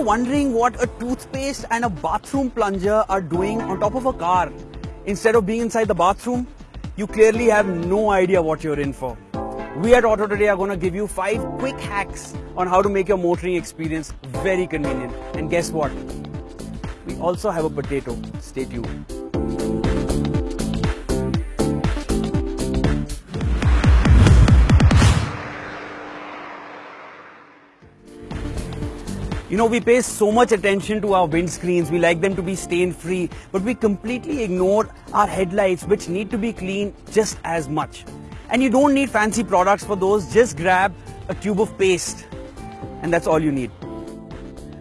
wondering what a toothpaste and a bathroom plunger are doing on top of a car instead of being inside the bathroom, you clearly have no idea what you're in for. We at Auto Today are going to give you five quick hacks on how to make your motoring experience very convenient. And guess what? We also have a potato. Stay tuned. You know, we pay so much attention to our windscreens, we like them to be stain free, but we completely ignore our headlights, which need to be clean just as much. And you don't need fancy products for those, just grab a tube of paste, and that's all you need.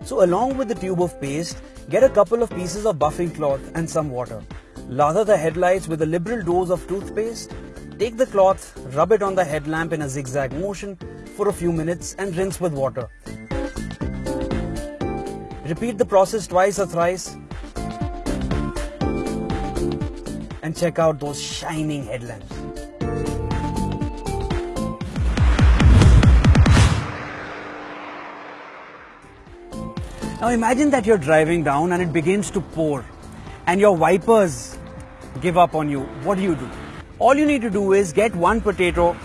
So, along with the tube of paste, get a couple of pieces of buffing cloth and some water. Lather the headlights with a liberal dose of toothpaste. Take the cloth, rub it on the headlamp in a zigzag motion for a few minutes, and rinse with water. Repeat the process twice or thrice and check out those shining headlamps. Now imagine that you're driving down and it begins to pour and your wipers give up on you. What do you do? All you need to do is get one potato,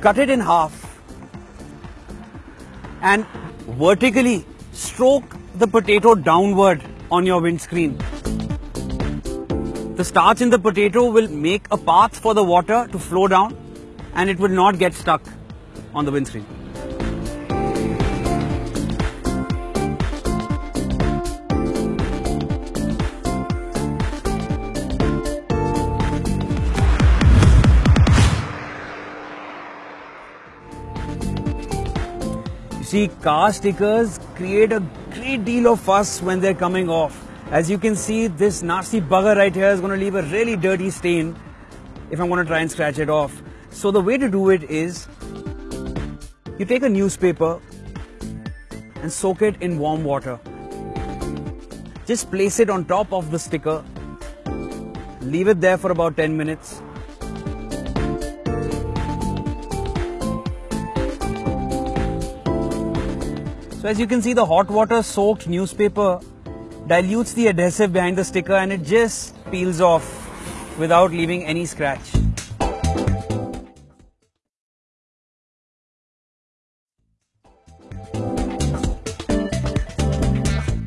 cut it in half and vertically stroke the potato downward on your windscreen. The starch in the potato will make a path for the water to flow down and it will not get stuck on the windscreen. See, car stickers create a great deal of fuss when they're coming off. As you can see, this nasty bugger right here is going to leave a really dirty stain if I'm going to try and scratch it off. So the way to do it is, you take a newspaper and soak it in warm water. Just place it on top of the sticker, leave it there for about 10 minutes So as you can see the hot water soaked newspaper dilutes the adhesive behind the sticker and it just peels off without leaving any scratch.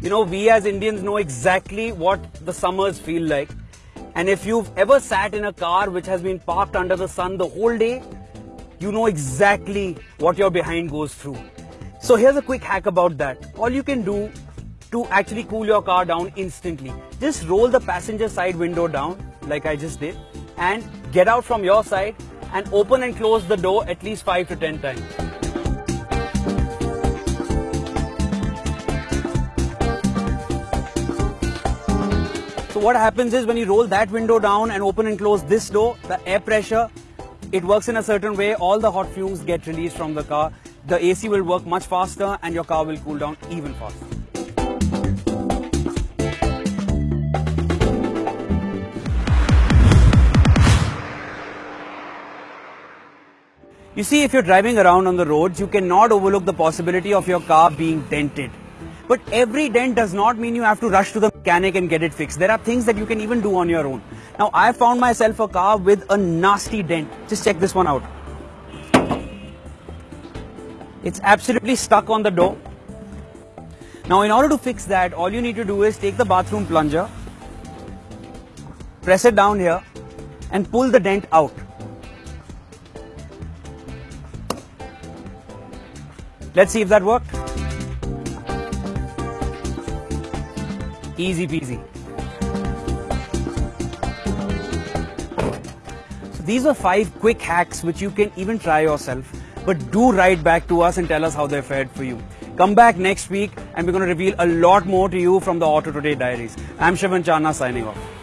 You know, we as Indians know exactly what the summers feel like. And if you've ever sat in a car which has been parked under the sun the whole day, you know exactly what your behind goes through. So here's a quick hack about that. All you can do to actually cool your car down instantly, just roll the passenger side window down like I just did and get out from your side and open and close the door at least 5 to 10 times. So what happens is when you roll that window down and open and close this door, the air pressure, it works in a certain way, all the hot fumes get released from the car the AC will work much faster and your car will cool down even faster. You see, if you're driving around on the roads, you cannot overlook the possibility of your car being dented. But every dent does not mean you have to rush to the mechanic and get it fixed. There are things that you can even do on your own. Now, I found myself a car with a nasty dent. Just check this one out. It's absolutely stuck on the door. Now in order to fix that, all you need to do is take the bathroom plunger, press it down here and pull the dent out. Let's see if that worked. Easy peasy. So these are five quick hacks which you can even try yourself but do write back to us and tell us how they fared for you. Come back next week and we're going to reveal a lot more to you from the Auto Today Diaries. I'm Shivan Channa signing off.